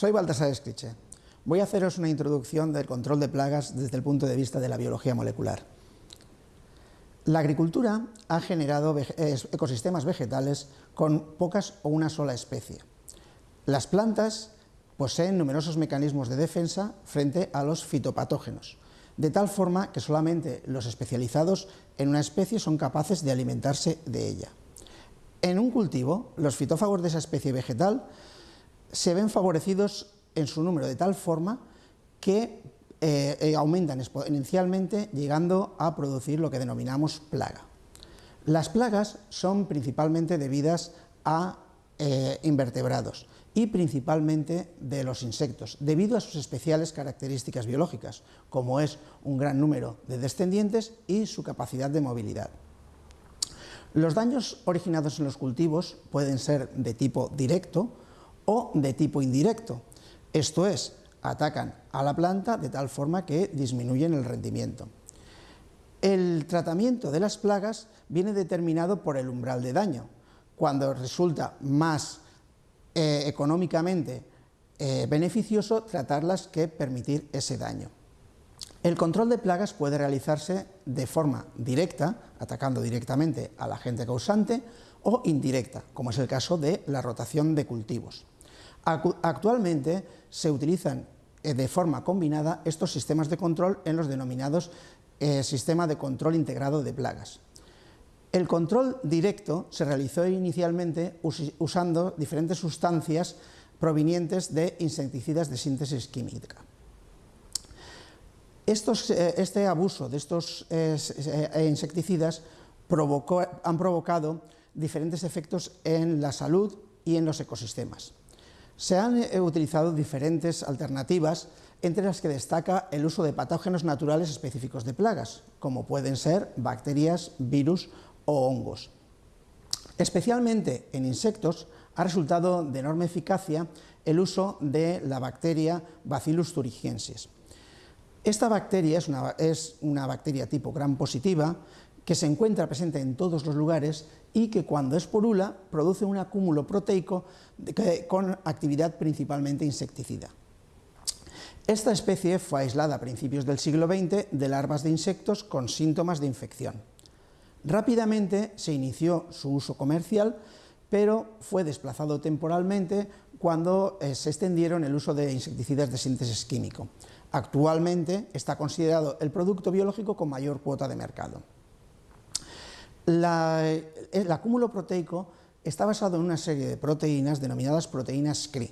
Soy Baltasar Escriche. Voy a haceros una introducción del control de plagas desde el punto de vista de la biología molecular. La agricultura ha generado ecosistemas vegetales con pocas o una sola especie. Las plantas poseen numerosos mecanismos de defensa frente a los fitopatógenos, de tal forma que solamente los especializados en una especie son capaces de alimentarse de ella. En un cultivo, los fitófagos de esa especie vegetal se ven favorecidos en su número de tal forma que eh, eh, aumentan exponencialmente llegando a producir lo que denominamos plaga. Las plagas son principalmente debidas a eh, invertebrados y principalmente de los insectos, debido a sus especiales características biológicas, como es un gran número de descendientes y su capacidad de movilidad. Los daños originados en los cultivos pueden ser de tipo directo, o de tipo indirecto, esto es, atacan a la planta de tal forma que disminuyen el rendimiento. El tratamiento de las plagas viene determinado por el umbral de daño. Cuando resulta más eh, económicamente eh, beneficioso tratarlas que permitir ese daño. El control de plagas puede realizarse de forma directa, atacando directamente al agente causante, o indirecta, como es el caso de la rotación de cultivos. Actualmente se utilizan eh, de forma combinada estos sistemas de control en los denominados eh, sistema de control integrado de plagas. El control directo se realizó inicialmente usando diferentes sustancias provenientes de insecticidas de síntesis química. Eh, este abuso de estos insecticidas han provocado diferentes efectos en la salud y en los ecosistemas. Se han eh, utilizado diferentes alternativas, entre las que destaca el uso de patógenos naturales específicos de plagas, como pueden ser bacterias, virus o hongos. Especialmente en insectos ha resultado de enorme eficacia el uso de la bacteria Bacillus thuringiensis. Esta bacteria es una, es una bacteria tipo gram positiva que se encuentra presente en todos los lugares y que cuando es porula produce un acúmulo proteico con actividad principalmente insecticida. Esta especie fue aislada a principios del siglo XX de larvas de insectos con síntomas de infección. Rápidamente se inició su uso comercial, pero fue desplazado temporalmente cuando eh, se extendieron el uso de insecticidas de síntesis químico. Actualmente está considerado el producto biológico con mayor cuota de mercado. El acúmulo proteico está basado en una serie de proteínas denominadas proteínas CRI.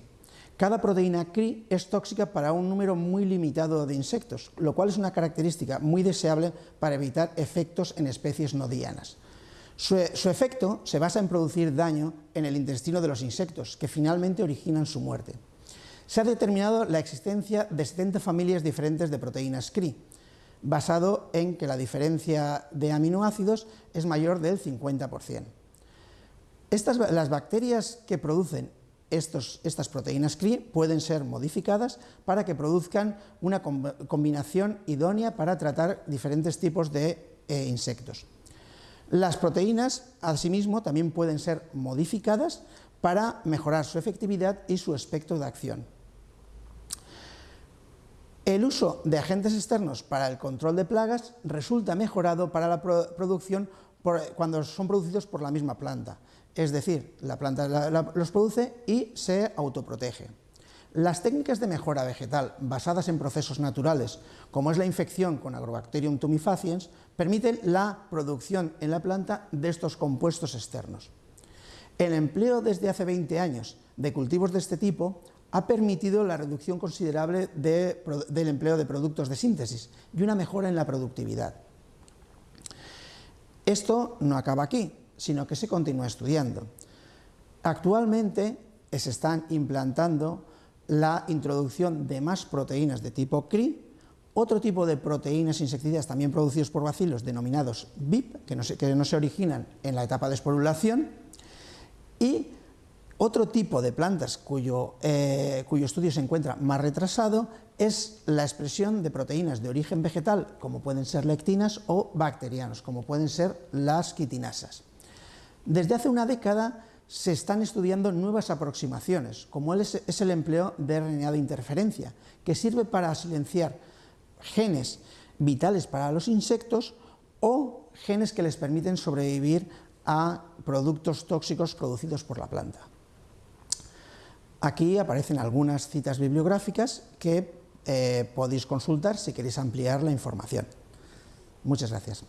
Cada proteína CRI es tóxica para un número muy limitado de insectos, lo cual es una característica muy deseable para evitar efectos en especies no dianas. Su, su, efecto se basa en producir daño en el intestino de los insectos, que finalmente originan su muerte. Se ha determinado la existencia de 70 familias diferentes de proteínas CRI, basado en que la diferencia de aminoácidos es mayor del 50%. Estas, las bacterias que producen estos, estas proteínas CRI pueden ser modificadas para que produzcan una combinación idónea para tratar diferentes tipos de eh, insectos. Las proteínas, asimismo, también pueden ser modificadas para mejorar su efectividad y su espectro de acción. El uso de agentes externos para el control de plagas resulta mejorado para la producción cuando son producidos por la misma planta, es decir, la planta los produce y se autoprotege. Las técnicas de mejora vegetal basadas en procesos naturales, como es la infección con Agrobacterium tumefaciens, permiten la producción en la planta de estos compuestos externos. El empleo desde hace 20 años de cultivos de este tipo ha permitido la reducción considerable del empleo de productos de síntesis y una mejora en la productividad. Esto no acaba aquí, sino que se continúa estudiando. Actualmente se están implantando la introducción de más proteínas de tipo CRI, otro tipo de proteínas insecticidas también producidos por bacilos denominados BIP, que no se, que no se originan en la etapa de esporulación, y otro tipo de plantas cuyo, eh, cuyo, estudio se encuentra más retrasado es la expresión de proteínas de origen vegetal, como pueden ser lectinas, o bacterianos, como pueden ser las quitinasas. Desde hace una década se están estudiando nuevas aproximaciones, como es el empleo de RNA de interferencia, que sirve para silenciar genes vitales para los insectos o genes que les permiten sobrevivir a productos tóxicos producidos por la planta. Aquí aparecen algunas citas bibliográficas que eh, podéis consultar si queréis ampliar la información. Muchas gracias.